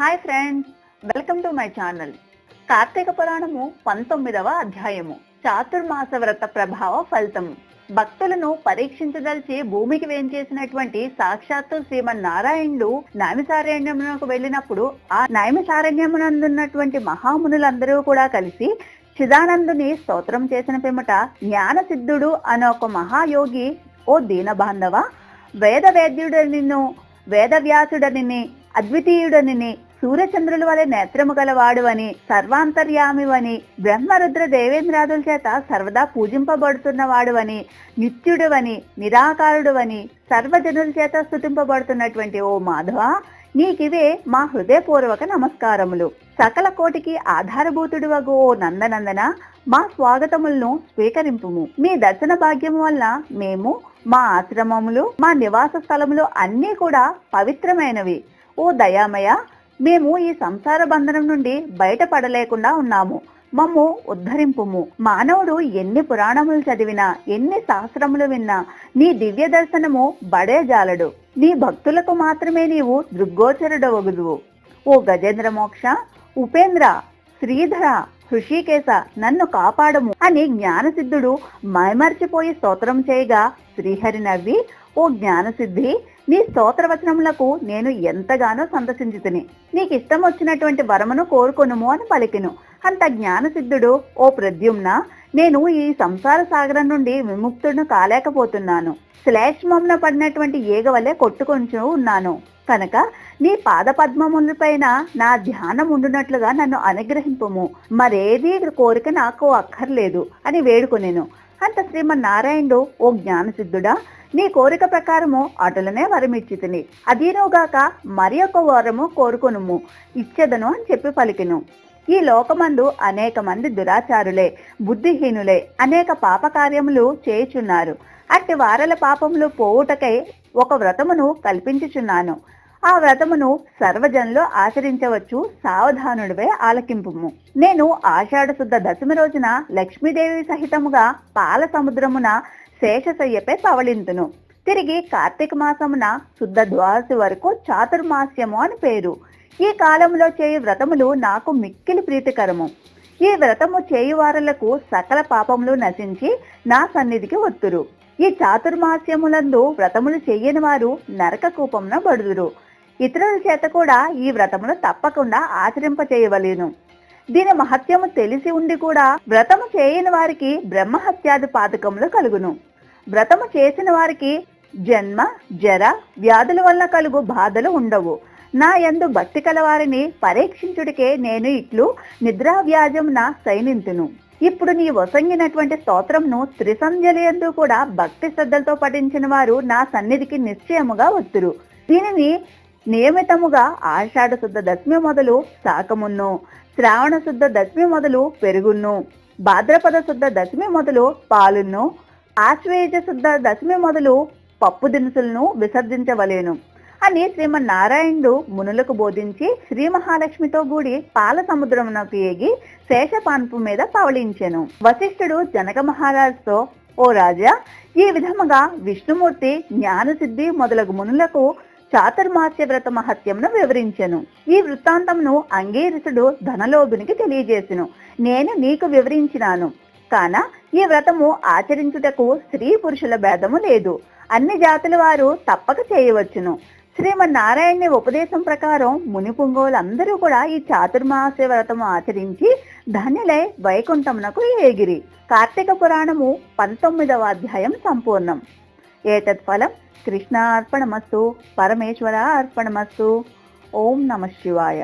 Hi friends welcome to my channel Karthika Puranam పంతొమ్మిదవ అధ్యాయము. చాతుర్మాస వ్రత ప్రభావ ఫలితము. భక్తులను పరీక్షించదలిచి భూమికి వేంచేసినటువంటి సాక్షాత్తు శ్రీమన్నారాయణుడు నైమిసారణ్యమునకు వెళ్ళినప్పుడు ఆ నైమిసారణ్యమునందున్నటువంటి మహామునులందరూ కూడా కలిసి చిదానందుని స్తోత్రం చేసిన పిమ్మట జ్ఞానసిద్ధుడు అనే ఒక మహాయోగి ఓ దీనబాంధవ వేద వేద్యుడనిను వేదవ్యాసుడనిని అద్వితీయుడనిని సూర్యచంద్రుల వలె నేత్రము గలవాడువని సర్వాంతర్యామివని బ్రహ్మరుద్ర దేవేంద్రాదుల చేత సర్వదా పూజింపబడుతున్నవాడువని నిత్యుడువని నిరాకారుడువని సర్వజనుల చేత స్థుతింపబడుతున్నటువంటి ఓ మాధవ నీకివే మా హృదయపూర్వక నమస్కారములు. సకల కోటికి ఆధారభూతుడు ఓ నందనందన మా స్వాగతములను స్వీకరింపుము. మీ దర్శన భాగ్యము వల్ల మేము మా ఆశ్రమములు మా నివాస స్థలములు అన్నీ కూడా పవిత్రమైనవి. ఓ దయామయ మేము ఈ సంసార బంధనం నుండి బయటపడలేకుండా ఉన్నాము. మమ్ము ఉద్ధరింపుము. మానవుడు ఎన్ని పురాణములు చదివినా ఎన్ని శాస్త్రములు విన్నా నీ దివ్య దర్శనము బడే జాలడు. నీ భక్తులకు మాత్రమే నీవు దృగ్గోచరుడవగుదువు ఓ గజేంద్ర మోక్ష ఉపేంద్ర శ్రీధర హృషికేశ నన్ను కాపాడము అని జ్ఞానసిద్ధుడు మైమర్చిపోయి స్తోత్రం చేయగా శ్రీహరి నవ్వి ఓ జ్ఞానసిద్ధి నీ స్తోత్రవచనములకు నేను ఎంతగానో సంతసించుతుని. నీకు ఇష్టం వచ్చినటువంటి వరమును కోరుకొనుము అని పలికెను. అంత జ్ఞానసిద్ధుడు ఓ ప్రద్యుమ్న నేను ఈ సంసార సాగరం నుండి విముక్తుడును కాలేకపోతున్నాను. శ్లేష్మంన పడినటువంటి ఏగ వలె కొట్టుకొంచు ఉన్నాను. కనుక నీ పాద పద్మములపైన నా ధ్యానం ఉండునట్లుగా నన్ను అనుగ్రహింపము. మరేది కోరిక నాకు అక్కర్లేదు అని వేడుకొనేను. అంత శ్రీమన్నారాయణుడు ఓ జ్ఞానసిద్ధుడా నీ కోరిక ప్రకారము అటులనే వరమిచ్చితిని. అదీనోగాక మరి ఒక వరము కోరుకొనుము. ఇచ్చెదను అని చెప్పి పలికెను. ఈ లోకమందు అనేక మంది దురాచారులే బుద్ధిహీనులే అనేక పాప కార్యములు చేయుచున్నారు. అట్టి వారల పాపములు పోవుటకై ఒక వ్రతమును కల్పించుచున్నాను. ఆ వ్రతమును సర్వజనులు ఆచరించవచ్చు. సావధానుడివే ఆలకింపుము. నేను ఆషాఢ శుద్ధ దశమి రోజున లక్ష్మీదేవి సహితముగా పాల సముద్రమున శేషశయ్యపై పవళింతును. తిరిగి కార్తీక మాసమున శుద్ధ ద్వాదశి వరకు చాతుర్మాస్యము అని పేరు. ఈ కాలంలో చేయు వ్రతములు నాకు మిక్కిలి ప్రీతికరము. ఈ వ్రతము చేయువారులకు సకల పాపములు నశించి నా సన్నిధికి వత్తురు ఈ చాతుర్మాస్యములందు వ్రతములు చెయ్యని వారు నరక కూపమున బడుదురు. ఇతరుల చేత కూడా ఈ వ్రతమును తప్పకుండా ఆచరింప చేయవలేను దీని మహత్యము తెలిసి ఉండి కూడా వ్రతము చేయని వారికి బ్రహ్మహత్యాది పాతకములు కలుగును. వ్రతము చేసిన వారికి జన్మ జర వ్యాధుల వల్ల కలుగు బాధలు ఉండవు. నా యందు భక్తి కలవారిని పరీక్షించుడికే నేను ఇట్లు నిద్రావ్యాజమున సైనింతును. ఇప్పుడు నీ వసంగినటువంటి స్తోత్రంను త్రిసంజలి కూడా భక్తి శ్రద్ధలతో పఠించిన వారు నా సన్నిధికి నిశ్చయముగా వత్తురు. దీనిని నియమితముగా ఆషాఢ శుద్ధ దశమి మొదలు శాకమును శ్రావణ శుద్ధ దశమి మొదలు పెరుగున్ను భాద్రపద శుద్ధ దశమి మొదలు పాలును ఆశ్వేజ శుద్ధ దశమి మొదలు పప్పు దినుసులను విసర్జించవలేను. అని శ్రీమన్నారాయణుడు మునులకు బోధించి శ్రీ మహాలక్ష్మితో కూడి పాల సముద్రమునకు ఎగి శేషపాన్పు మీద పవళించెను. వశిష్ఠుడు జనక మహారాజుతో ఓ రాజా ఈ విధముగా విష్ణుమూర్తి జ్ఞానసిద్ధి మొదలగు మునులకు చాతుర్మాస్య వ్రత మహత్యంను వివరించెను. ఈ వృత్తాంతమును అంగీరసుడు ధనలోభునికి తెలియజేసెను. నేను నీకు వివరించినాను. కాన ఈ వ్రతము ఆచరించుటకు స్త్రీ పురుషుల భేదము లేదు. అన్ని జాతుల వారు తప్పక చేయవచ్చును. శ్రీమన్నారాయణ ఉపదేశం ప్రకారం ముని పుంగవులందరూ కూడా ఈ చాతుర్మాస వ్రతము ఆచరించి ధన్యులై వైకుంఠమునకు ఏగిరి. కార్తీక పురాణము పంతొమ్మిదవ అధ్యాయం సంపూర్ణం. ఏతత్ ఫలం కృష్ణ అర్పణమస్తు పరమేశ్వర అర్పణమస్తు ఓం నమ శివాయ